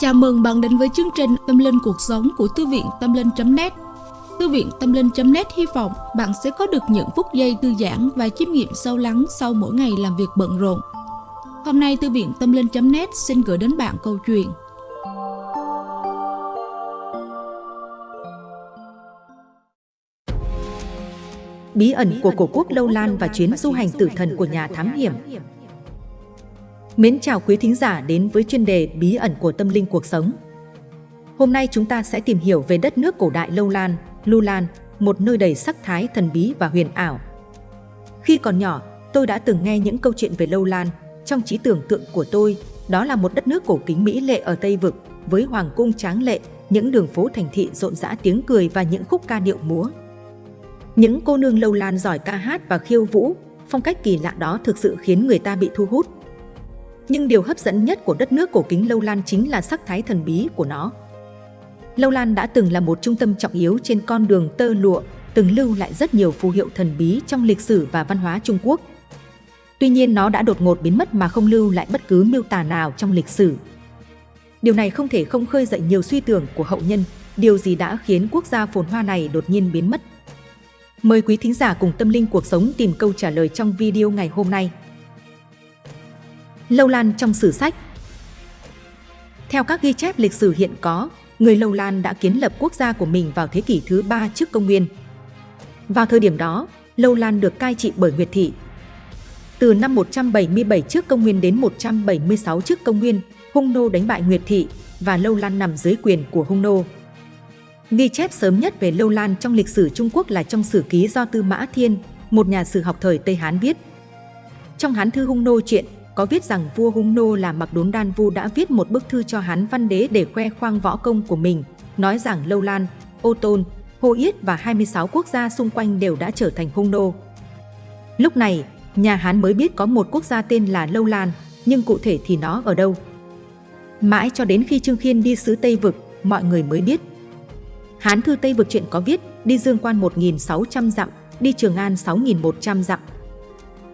Chào mừng bạn đến với chương trình Tâm Linh Cuộc Sống của Thư viện Tâm Linh.net Thư viện Tâm Linh.net hy vọng bạn sẽ có được những phút giây thư giãn và chiêm nghiệm sâu lắng sau mỗi ngày làm việc bận rộn. Hôm nay, Thư viện Tâm Linh.net xin gửi đến bạn câu chuyện. Bí ẩn của cổ quốc Lâu Lan và chuyến du hành tử thần của nhà thám hiểm. Mến chào quý thính giả đến với chuyên đề Bí ẩn của tâm linh cuộc sống. Hôm nay chúng ta sẽ tìm hiểu về đất nước cổ đại Lâu Lan, Lu Lan, một nơi đầy sắc thái thần bí và huyền ảo. Khi còn nhỏ, tôi đã từng nghe những câu chuyện về Lâu Lan. Trong trí tưởng tượng của tôi, đó là một đất nước cổ kính mỹ lệ ở Tây Vực, với hoàng cung tráng lệ, những đường phố thành thị rộn rã tiếng cười và những khúc ca điệu múa. Những cô nương Lâu Lan giỏi ca hát và khiêu vũ, phong cách kỳ lạ đó thực sự khiến người ta bị thu hút. Nhưng điều hấp dẫn nhất của đất nước cổ kính Lâu Lan chính là sắc thái thần bí của nó. Lâu Lan đã từng là một trung tâm trọng yếu trên con đường tơ lụa, từng lưu lại rất nhiều phù hiệu thần bí trong lịch sử và văn hóa Trung Quốc. Tuy nhiên nó đã đột ngột biến mất mà không lưu lại bất cứ miêu tả nào trong lịch sử. Điều này không thể không khơi dậy nhiều suy tưởng của hậu nhân, điều gì đã khiến quốc gia phồn hoa này đột nhiên biến mất. Mời quý thính giả cùng tâm linh cuộc sống tìm câu trả lời trong video ngày hôm nay. Lâu Lan trong sử sách Theo các ghi chép lịch sử hiện có, người Lâu Lan đã kiến lập quốc gia của mình vào thế kỷ thứ ba trước công nguyên. Vào thời điểm đó, Lâu Lan được cai trị bởi Nguyệt Thị. Từ năm 177 trước công nguyên đến 176 trước công nguyên, Hung Nô đánh bại Nguyệt Thị và Lâu Lan nằm dưới quyền của Hung Nô. Ghi chép sớm nhất về Lâu Lan trong lịch sử Trung Quốc là trong sử ký do Tư Mã Thiên, một nhà sử học thời Tây Hán viết. Trong Hán thư Hung Nô chuyện có viết rằng vua Hung Nô là Mặc Đốn Đan Vu đã viết một bức thư cho Hán Văn Đế để khoe khoang võ công của mình, nói rằng Lâu Lan, Ô Tôn, Hồ Yết và 26 quốc gia xung quanh đều đã trở thành Hung Nô. Lúc này, nhà Hán mới biết có một quốc gia tên là Lâu Lan, nhưng cụ thể thì nó ở đâu? Mãi cho đến khi Trương Khiên đi xứ Tây Vực, mọi người mới biết. Hán thư Tây Vực chuyện có viết, đi Dương Quan 1.600 dặm, đi Trường An 6.100 dặm,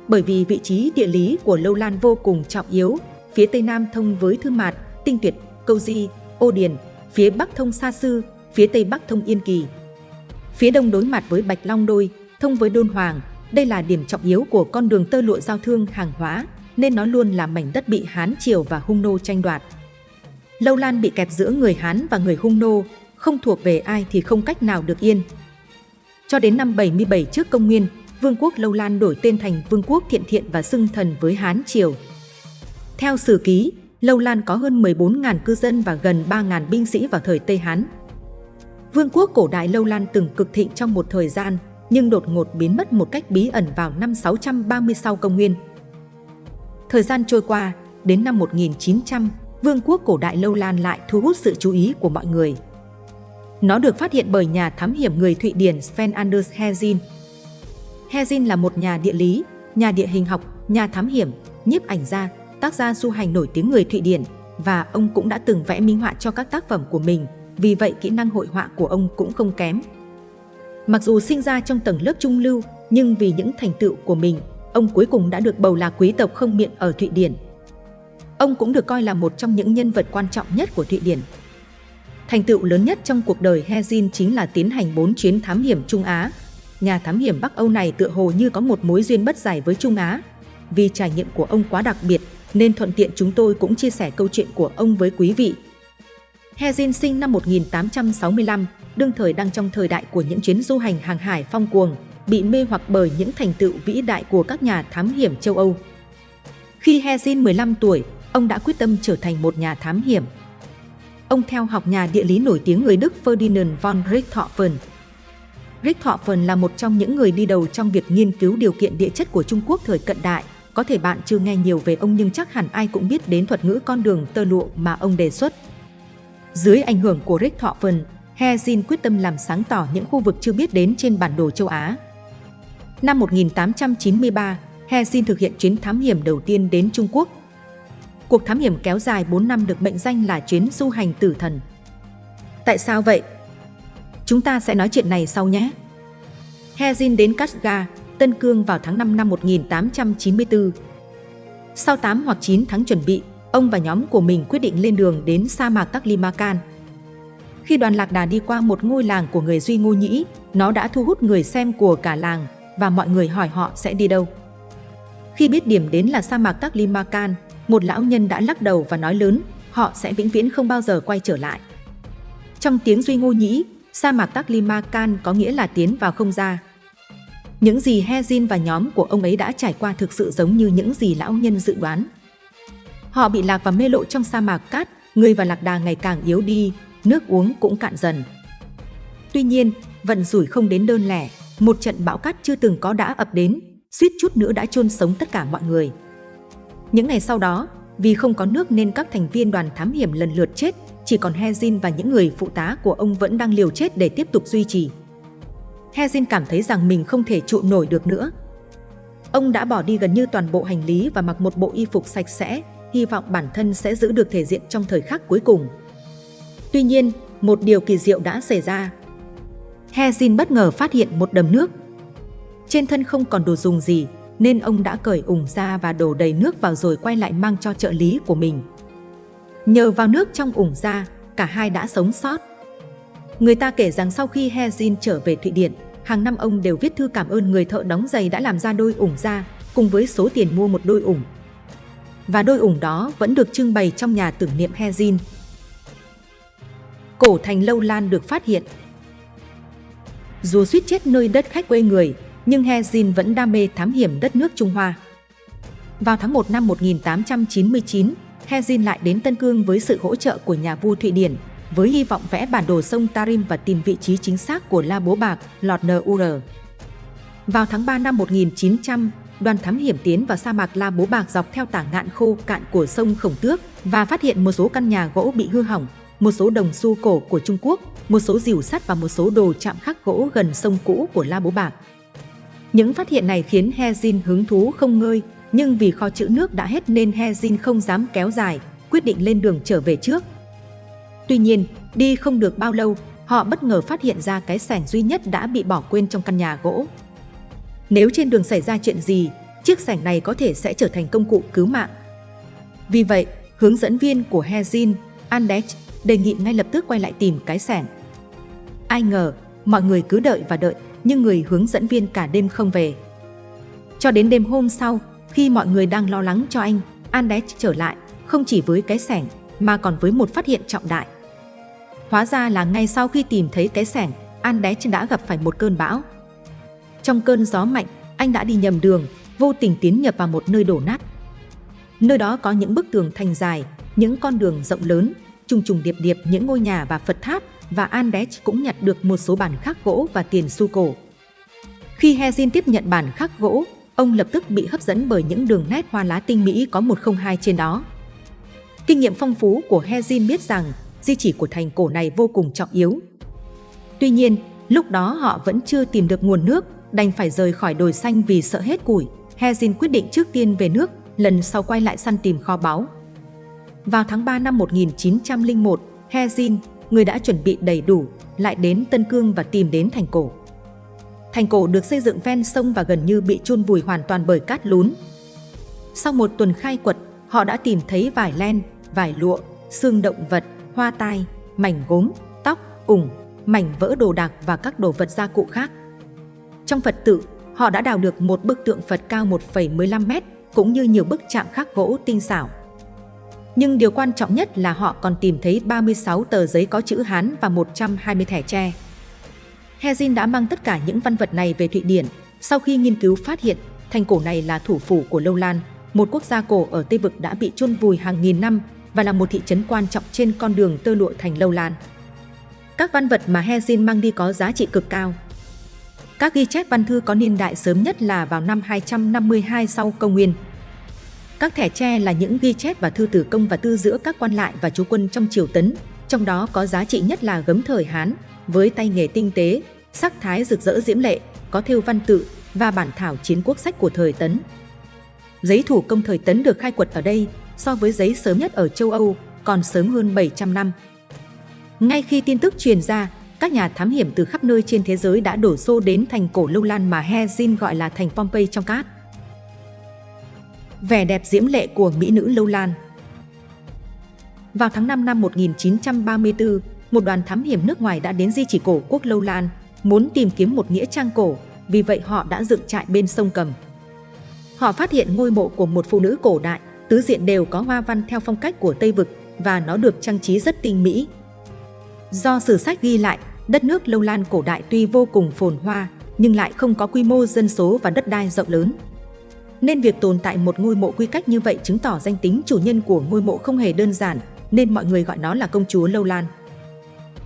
bởi vì vị trí địa lý của Lâu Lan vô cùng trọng yếu, phía Tây Nam thông với Thư Mạt, Tinh Tuyệt, Câu Di, Ô Điền, phía Bắc thông Sa Sư, phía Tây Bắc thông Yên Kỳ. Phía Đông đối mặt với Bạch Long Đôi, thông với Đôn Hoàng, đây là điểm trọng yếu của con đường tơ lụa giao thương hàng hóa, nên nó luôn là mảnh đất bị Hán Triều và Hung Nô tranh đoạt. Lâu Lan bị kẹp giữa người Hán và người Hung Nô, không thuộc về ai thì không cách nào được yên. Cho đến năm 77 trước công nguyên, Vương quốc Lâu Lan đổi tên thành Vương quốc Thiện Thiện và xưng thần với Hán Triều. Theo sử ký, Lâu Lan có hơn 14.000 cư dân và gần 3.000 binh sĩ vào thời Tây Hán. Vương quốc cổ đại Lâu Lan từng cực thịnh trong một thời gian, nhưng đột ngột biến mất một cách bí ẩn vào năm 630 sau công nguyên. Thời gian trôi qua, đến năm 1900, Vương quốc cổ đại Lâu Lan lại thu hút sự chú ý của mọi người. Nó được phát hiện bởi nhà thám hiểm người Thụy Điển Sven Anders Hezin Hezin là một nhà địa lý, nhà địa hình học, nhà thám hiểm, nhiếp ảnh gia, tác gia du hành nổi tiếng người Thụy Điển và ông cũng đã từng vẽ minh họa cho các tác phẩm của mình, vì vậy kỹ năng hội họa của ông cũng không kém. Mặc dù sinh ra trong tầng lớp trung lưu, nhưng vì những thành tựu của mình, ông cuối cùng đã được bầu là quý tộc không miệng ở Thụy Điển. Ông cũng được coi là một trong những nhân vật quan trọng nhất của Thụy Điển. Thành tựu lớn nhất trong cuộc đời Hezin chính là tiến hành 4 chuyến thám hiểm Trung Á, nhà thám hiểm Bắc Âu này tựa hồ như có một mối duyên bất giải với Trung Á. Vì trải nghiệm của ông quá đặc biệt, nên thuận tiện chúng tôi cũng chia sẻ câu chuyện của ông với quý vị. Hezin sinh năm 1865, đương thời đang trong thời đại của những chuyến du hành hàng hải phong cuồng, bị mê hoặc bởi những thành tựu vĩ đại của các nhà thám hiểm châu Âu. Khi Hezin 15 tuổi, ông đã quyết tâm trở thành một nhà thám hiểm. Ông theo học nhà địa lý nổi tiếng người Đức Ferdinand von Richthofen, Richthofen là một trong những người đi đầu trong việc nghiên cứu điều kiện địa chất của Trung Quốc thời cận đại. Có thể bạn chưa nghe nhiều về ông nhưng chắc hẳn ai cũng biết đến thuật ngữ con đường tơ lụa mà ông đề xuất. Dưới ảnh hưởng của Richthofen, Hezin quyết tâm làm sáng tỏ những khu vực chưa biết đến trên bản đồ châu Á. Năm 1893, Hezin thực hiện chuyến thám hiểm đầu tiên đến Trung Quốc. Cuộc thám hiểm kéo dài 4 năm được mệnh danh là chuyến du hành tử thần. Tại sao vậy? Chúng ta sẽ nói chuyện này sau nhé. Hezin đến Kashgar, Tân Cương vào tháng 5 năm 1894. Sau 8 hoặc 9 tháng chuẩn bị, ông và nhóm của mình quyết định lên đường đến sa mạc Taklimakan. Khi đoàn lạc đà đi qua một ngôi làng của người Duy Ngô Nhĩ, nó đã thu hút người xem của cả làng và mọi người hỏi họ sẽ đi đâu. Khi biết điểm đến là sa mạc Taklimakan, một lão nhân đã lắc đầu và nói lớn, họ sẽ vĩnh viễn không bao giờ quay trở lại. Trong tiếng Duy Ngô Nhĩ, sa mạc Taklimakan có nghĩa là tiến vào không ra. Những gì Hezin và nhóm của ông ấy đã trải qua thực sự giống như những gì lão nhân dự đoán. Họ bị lạc và mê lộ trong sa mạc cát, người và lạc đà ngày càng yếu đi, nước uống cũng cạn dần. Tuy nhiên, vận rủi không đến đơn lẻ, một trận bão cát chưa từng có đã ập đến, suýt chút nữa đã chôn sống tất cả mọi người. Những ngày sau đó, vì không có nước nên các thành viên đoàn thám hiểm lần lượt chết, chỉ còn Hezin và những người phụ tá của ông vẫn đang liều chết để tiếp tục duy trì. Hezin cảm thấy rằng mình không thể trụ nổi được nữa. Ông đã bỏ đi gần như toàn bộ hành lý và mặc một bộ y phục sạch sẽ, hy vọng bản thân sẽ giữ được thể diện trong thời khắc cuối cùng. Tuy nhiên, một điều kỳ diệu đã xảy ra. Hezin bất ngờ phát hiện một đầm nước. Trên thân không còn đồ dùng gì, nên ông đã cởi ủng ra và đổ đầy nước vào rồi quay lại mang cho trợ lý của mình. Nhờ vào nước trong ủng ra, cả hai đã sống sót. Người ta kể rằng sau khi Hezin trở về Thụy Điển, hàng năm ông đều viết thư cảm ơn người thợ đóng giày đã làm ra đôi ủng ra, cùng với số tiền mua một đôi ủng. Và đôi ủng đó vẫn được trưng bày trong nhà tưởng niệm Hezin. Cổ thành Lâu Lan được phát hiện. Dù suýt chết nơi đất khách quê người, nhưng Hezin vẫn đam mê thám hiểm đất nước Trung Hoa. Vào tháng 1 năm 1899, Hezin lại đến Tân Cương với sự hỗ trợ của nhà vua Thụy Điển, với hy vọng vẽ bản đồ sông Tarim và tìm vị trí chính xác của La Bố Bạc, lọt Nur. Vào tháng 3 năm 1900, đoàn thám hiểm tiến vào sa mạc La Bố Bạc dọc theo tả ngạn khô cạn của sông Khổng Tước và phát hiện một số căn nhà gỗ bị hư hỏng, một số đồng xu cổ của Trung Quốc, một số rìu sắt và một số đồ chạm khắc gỗ gần sông cũ của La Bố Bạc. Những phát hiện này khiến Hezin hứng thú không ngơi, nhưng vì kho chữ nước đã hết nên Hezin không dám kéo dài, quyết định lên đường trở về trước. Tuy nhiên, đi không được bao lâu, họ bất ngờ phát hiện ra cái sảnh duy nhất đã bị bỏ quên trong căn nhà gỗ. Nếu trên đường xảy ra chuyện gì, chiếc sảnh này có thể sẽ trở thành công cụ cứu mạng. Vì vậy, hướng dẫn viên của Hezin, Andech, đề nghị ngay lập tức quay lại tìm cái sảnh. Ai ngờ, mọi người cứ đợi và đợi, nhưng người hướng dẫn viên cả đêm không về. Cho đến đêm hôm sau, khi mọi người đang lo lắng cho anh, Andech trở lại, không chỉ với cái sảnh, mà còn với một phát hiện trọng đại. Hóa ra là ngay sau khi tìm thấy cái sảnh, Andech đã gặp phải một cơn bão. Trong cơn gió mạnh, anh đã đi nhầm đường, vô tình tiến nhập vào một nơi đổ nát. Nơi đó có những bức tường thành dài, những con đường rộng lớn, trùng trùng điệp điệp những ngôi nhà và Phật tháp và Andes cũng nhặt được một số bản khắc gỗ và tiền xu cổ. Khi Hezin tiếp nhận bản khắc gỗ, ông lập tức bị hấp dẫn bởi những đường nét hoa lá tinh mỹ có 102 trên đó. Kinh nghiệm phong phú của Hezin biết rằng di chỉ của thành cổ này vô cùng trọng yếu. Tuy nhiên, lúc đó họ vẫn chưa tìm được nguồn nước, đành phải rời khỏi đồi xanh vì sợ hết củi. Hezin quyết định trước tiên về nước, lần sau quay lại săn tìm kho báu. Vào tháng 3 năm 1901, Hezin, người đã chuẩn bị đầy đủ, lại đến Tân Cương và tìm đến thành cổ. Thành cổ được xây dựng ven sông và gần như bị chôn vùi hoàn toàn bởi cát lún. Sau một tuần khai quật, họ đã tìm thấy vải len, vải lụa, xương động vật, hoa tai, mảnh gốm, tóc, ủng, mảnh vỡ đồ đạc và các đồ vật gia cụ khác. Trong Phật tự, họ đã đào được một bức tượng Phật cao 1,15 mét, cũng như nhiều bức chạm khắc gỗ tinh xảo. Nhưng điều quan trọng nhất là họ còn tìm thấy 36 tờ giấy có chữ Hán và 120 thẻ tre. Hezin đã mang tất cả những văn vật này về Thụy Điển, sau khi nghiên cứu phát hiện thành cổ này là thủ phủ của Lâu Lan, một quốc gia cổ ở Tây Vực đã bị chôn vùi hàng nghìn năm và là một thị trấn quan trọng trên con đường tơ lụa thành Lâu Lan. Các văn vật mà Hezin mang đi có giá trị cực cao. Các ghi chép văn thư có niên đại sớm nhất là vào năm 252 sau công nguyên. Các thẻ tre là những ghi chép và thư tử công và tư giữa các quan lại và chú quân trong triều tấn, trong đó có giá trị nhất là gấm thời Hán, với tay nghề tinh tế, sắc thái rực rỡ diễm lệ, có thêu văn tự và bản thảo chiến quốc sách của thời Tấn. Giấy thủ công thời Tấn được khai quật ở đây so với giấy sớm nhất ở châu Âu còn sớm hơn 700 năm. Ngay khi tin tức truyền ra, các nhà thám hiểm từ khắp nơi trên thế giới đã đổ xô đến thành cổ Lâu Lan mà Hezin gọi là thành Pompeii trong cát. Vẻ đẹp diễm lệ của mỹ nữ Lâu Lan vào tháng 5 năm 1934, một đoàn thám hiểm nước ngoài đã đến di chỉ cổ quốc Lâu Lan, muốn tìm kiếm một nghĩa trang cổ, vì vậy họ đã dựng trại bên sông Cầm. Họ phát hiện ngôi mộ của một phụ nữ cổ đại, tứ diện đều có hoa văn theo phong cách của Tây Vực và nó được trang trí rất tinh mỹ. Do sử sách ghi lại, đất nước Lâu Lan cổ đại tuy vô cùng phồn hoa, nhưng lại không có quy mô dân số và đất đai rộng lớn. Nên việc tồn tại một ngôi mộ quy cách như vậy chứng tỏ danh tính chủ nhân của ngôi mộ không hề đơn giản, nên mọi người gọi nó là công chúa Lâu Lan.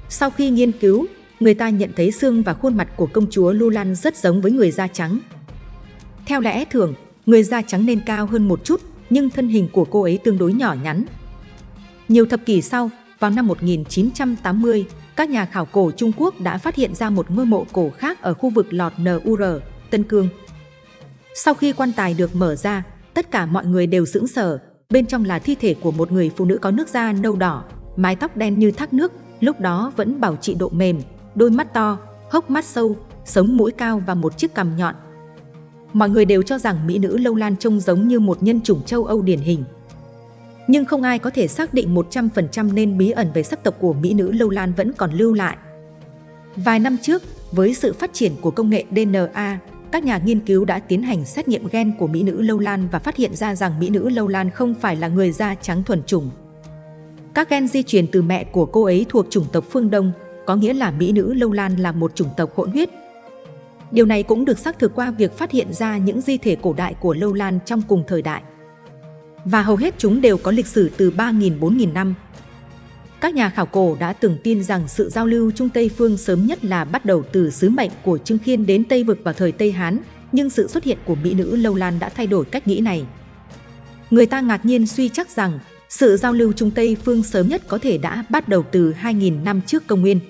Sau khi nghiên cứu, người ta nhận thấy xương và khuôn mặt của công chúa Lâu Lan rất giống với người da trắng. Theo lẽ thường, người da trắng nên cao hơn một chút, nhưng thân hình của cô ấy tương đối nhỏ nhắn. Nhiều thập kỷ sau, vào năm 1980, các nhà khảo cổ Trung Quốc đã phát hiện ra một ngôi mộ cổ khác ở khu vực lọt NUR, Tân Cương. Sau khi quan tài được mở ra, tất cả mọi người đều sững sờ. Bên trong là thi thể của một người phụ nữ có nước da nâu đỏ, mái tóc đen như thác nước, lúc đó vẫn bảo trị độ mềm, đôi mắt to, hốc mắt sâu, sống mũi cao và một chiếc cằm nhọn. Mọi người đều cho rằng mỹ nữ Lâu Lan trông giống như một nhân chủng châu Âu điển hình. Nhưng không ai có thể xác định 100% nên bí ẩn về sắc tộc của mỹ nữ Lâu Lan vẫn còn lưu lại. Vài năm trước, với sự phát triển của công nghệ DNA, các nhà nghiên cứu đã tiến hành xét nghiệm gen của mỹ nữ Lâu Lan và phát hiện ra rằng mỹ nữ Lâu Lan không phải là người da trắng thuần chủng. Các gen di truyền từ mẹ của cô ấy thuộc chủng tộc phương Đông, có nghĩa là mỹ nữ Lâu Lan là một chủng tộc hỗn huyết. Điều này cũng được xác thực qua việc phát hiện ra những di thể cổ đại của Lâu Lan trong cùng thời đại. Và hầu hết chúng đều có lịch sử từ 3.000-4.000 năm. Các nhà khảo cổ đã từng tin rằng sự giao lưu Trung Tây phương sớm nhất là bắt đầu từ sứ mệnh của Trương Khiên đến Tây Vực vào thời Tây Hán, nhưng sự xuất hiện của mỹ nữ Lâu Lan đã thay đổi cách nghĩ này. Người ta ngạc nhiên suy chắc rằng sự giao lưu Trung Tây phương sớm nhất có thể đã bắt đầu từ 2.000 năm trước công nguyên.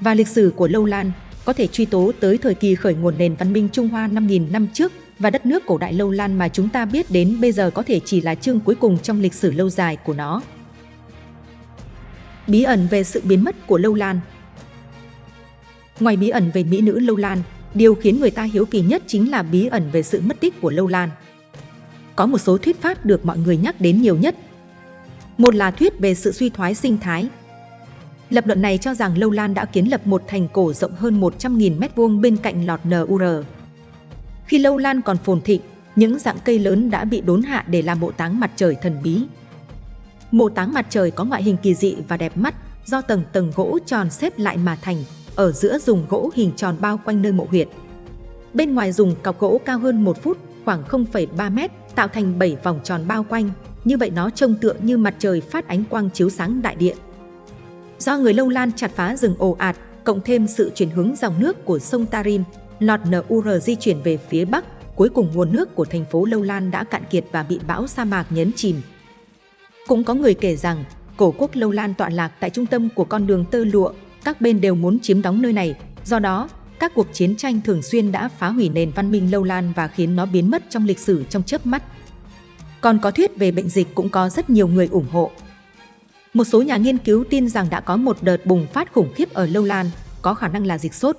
Và lịch sử của Lâu Lan có thể truy tố tới thời kỳ khởi nguồn nền văn minh Trung Hoa 5.000 năm trước và đất nước cổ đại Lâu Lan mà chúng ta biết đến bây giờ có thể chỉ là chương cuối cùng trong lịch sử lâu dài của nó. Bí ẩn về sự biến mất của Lâu Lan Ngoài bí ẩn về mỹ nữ Lâu Lan, điều khiến người ta hiếu kỳ nhất chính là bí ẩn về sự mất tích của Lâu Lan. Có một số thuyết pháp được mọi người nhắc đến nhiều nhất. Một là thuyết về sự suy thoái sinh thái. Lập luận này cho rằng Lâu Lan đã kiến lập một thành cổ rộng hơn 100.000 m2 bên cạnh lọt NUR. Khi Lâu Lan còn phồn thịnh, những dạng cây lớn đã bị đốn hạ để làm mộ táng mặt trời thần bí. Mộ táng mặt trời có ngoại hình kỳ dị và đẹp mắt do tầng tầng gỗ tròn xếp lại mà thành, ở giữa dùng gỗ hình tròn bao quanh nơi mộ huyệt. Bên ngoài dùng cọc gỗ cao hơn 1 phút, khoảng 0,3 mét, tạo thành 7 vòng tròn bao quanh, như vậy nó trông tựa như mặt trời phát ánh quang chiếu sáng đại địa. Do người Lâu Lan chặt phá rừng ồ ạt, cộng thêm sự chuyển hướng dòng nước của sông Tarim, lọt NUR di chuyển về phía Bắc, cuối cùng nguồn nước của thành phố Lâu Lan đã cạn kiệt và bị bão sa mạc nhấn chìm. Cũng có người kể rằng, cổ quốc Lâu Lan tọa lạc tại trung tâm của con đường tơ lụa, các bên đều muốn chiếm đóng nơi này, do đó, các cuộc chiến tranh thường xuyên đã phá hủy nền văn minh Lâu Lan và khiến nó biến mất trong lịch sử trong chớp mắt. Còn có thuyết về bệnh dịch cũng có rất nhiều người ủng hộ. Một số nhà nghiên cứu tin rằng đã có một đợt bùng phát khủng khiếp ở Lâu Lan, có khả năng là dịch sốt.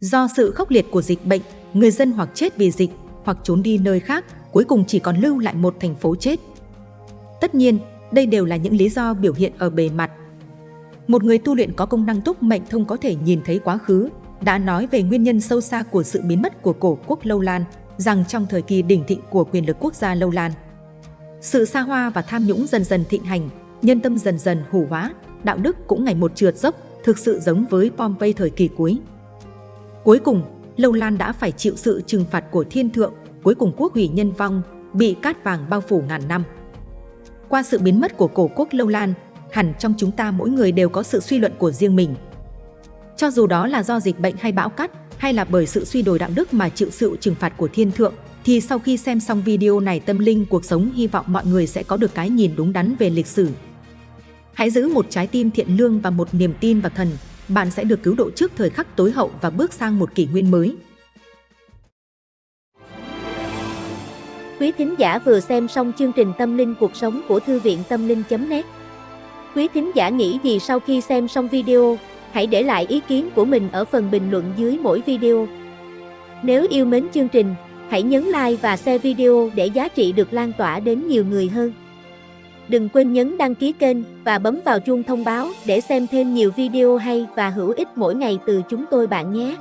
Do sự khốc liệt của dịch bệnh, người dân hoặc chết vì dịch, hoặc trốn đi nơi khác, cuối cùng chỉ còn lưu lại một thành phố chết. Tất nhiên, đây đều là những lý do biểu hiện ở bề mặt. Một người tu luyện có công năng túc mệnh thông có thể nhìn thấy quá khứ, đã nói về nguyên nhân sâu xa của sự biến mất của cổ quốc Lâu Lan, rằng trong thời kỳ đỉnh thịnh của quyền lực quốc gia Lâu Lan, sự xa hoa và tham nhũng dần dần thịnh hành, nhân tâm dần dần hủ hóa, đạo đức cũng ngày một trượt dốc, thực sự giống với Pompey thời kỳ cuối. Cuối cùng, Lâu Lan đã phải chịu sự trừng phạt của thiên thượng, cuối cùng quốc hủy nhân vong, bị cát vàng bao phủ ngàn năm. Qua sự biến mất của cổ quốc Lâu Lan, hẳn trong chúng ta mỗi người đều có sự suy luận của riêng mình. Cho dù đó là do dịch bệnh hay bão cát, hay là bởi sự suy đồi đạo đức mà chịu sự trừng phạt của thiên thượng, thì sau khi xem xong video này tâm linh cuộc sống hy vọng mọi người sẽ có được cái nhìn đúng đắn về lịch sử. Hãy giữ một trái tim thiện lương và một niềm tin vào thần, bạn sẽ được cứu độ trước thời khắc tối hậu và bước sang một kỷ nguyên mới. Quý thính giả vừa xem xong chương trình Tâm linh cuộc sống của Thư viện Tâm linh.net Quý thính giả nghĩ gì sau khi xem xong video? Hãy để lại ý kiến của mình ở phần bình luận dưới mỗi video. Nếu yêu mến chương trình, hãy nhấn like và share video để giá trị được lan tỏa đến nhiều người hơn. Đừng quên nhấn đăng ký kênh và bấm vào chuông thông báo để xem thêm nhiều video hay và hữu ích mỗi ngày từ chúng tôi bạn nhé.